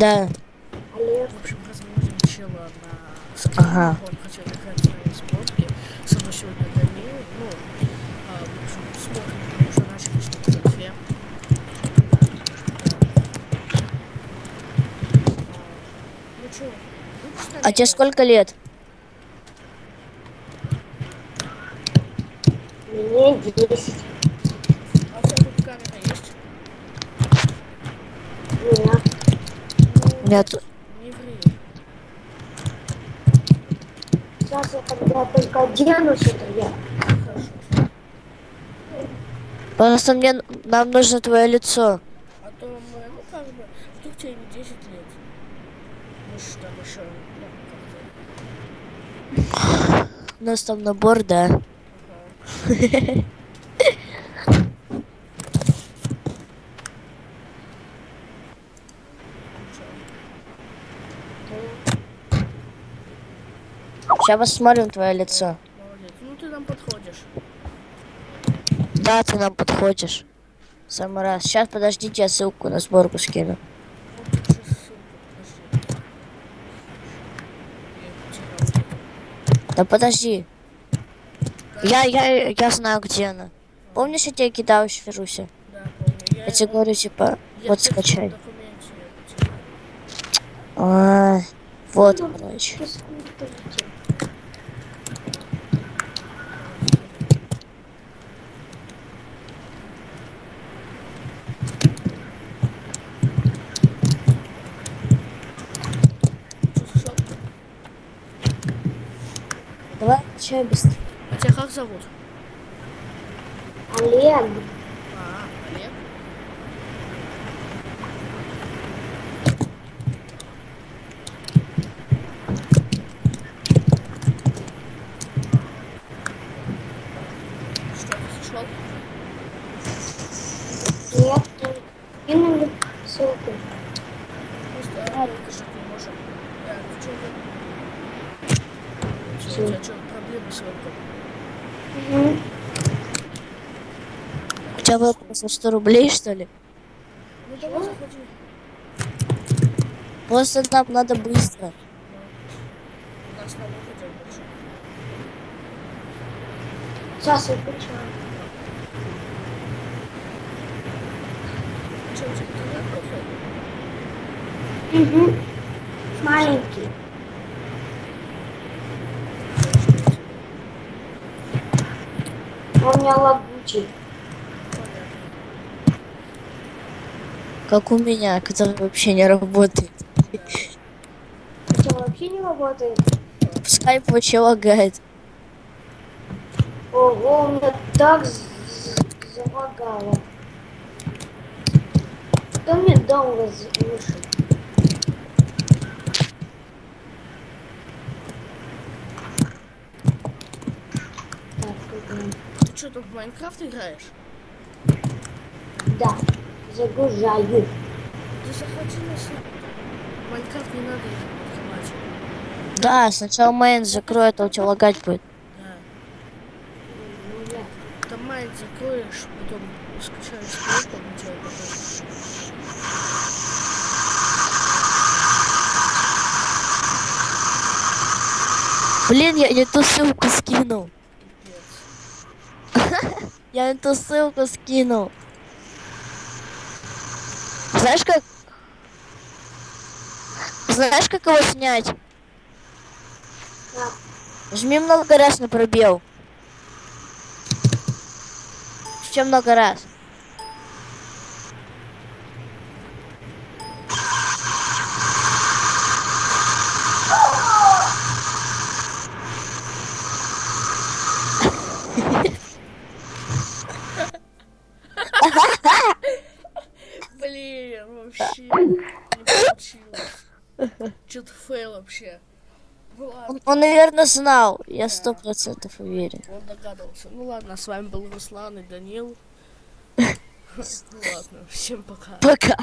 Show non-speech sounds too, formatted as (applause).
Да. В общем, разводим чела на. Ага. Он хотел играть с нами в спортки. Со мной сегодня Данил. Ну, а, в общем, смотрим. Мы уже начали ним в конфе. Ну чё, А тебе сколько лет? Мне 10. А у тебя тут камера есть? Нет. Ну, Нет. не ври. Сейчас я когда только оденусь, это я. Хорошо. Просто мне нам нужно твое лицо. А то мы, ну как бы, вдруг тебе не 10 лет. Мы ж там еще, ну, как-то. У нас там набор, да. Ага. (laughs) Сейчас посмотрим твое лицо. Молодец. Ну ты нам подходишь. Да, ты нам подходишь. Самый раз. Сейчас подождите, я ссылку на сборку скину. Да подожди. Я, я, я знаю, где она. Помнишь, я тебе кидал еще Феруся? Да, помню. Я, Я тебе говорю, типа, я вот скачай. потерял. А, вот, короче. Давай, че быстрее. А тебя как зовут? Олег. А, Олег. Что, ты слышал? Нет. Кинули ссылку. Просто долго жить не можем. Да, ты что, у тебя что, проблемы с вебком? Угу. У тебя выплата 100 рублей, что ли? Ну давай заходи. Просто нам надо быстро. Сейчас я включаю. Что, у тебя интернет плохой? Угу. Маленький. Он у меня лагучий. Как у меня, который вообще не работает. Что, вообще не работает? Скайп вообще лагает. Ого, у меня так залагало. Кто мне дом разрушил? Тут. Ты что, там в Майнкрафт играешь? Да, загружаю. Ты заходи на Майнкрафт не надо открывать. Да, сначала майн закроет, а у тебя лагать будет. Да. Ну, я- Там майн закроешь, потом скачаешь стрелку, он тебе покажет. Блин, я не ту ссылку скинул. (laughs) Я не ту ссылку скинул. Знаешь как? Знаешь, как его снять? Жми много раз на пробел. Еще много раз. Блин, вообще не получилось. Что-то фейл вообще. Ну Он, он, наверное, знал. Я сто процентов уверен. он догадывался. Ну ладно, с вами был Руслан и Данил. (laughs) Ну ладно, всем пока. Пока.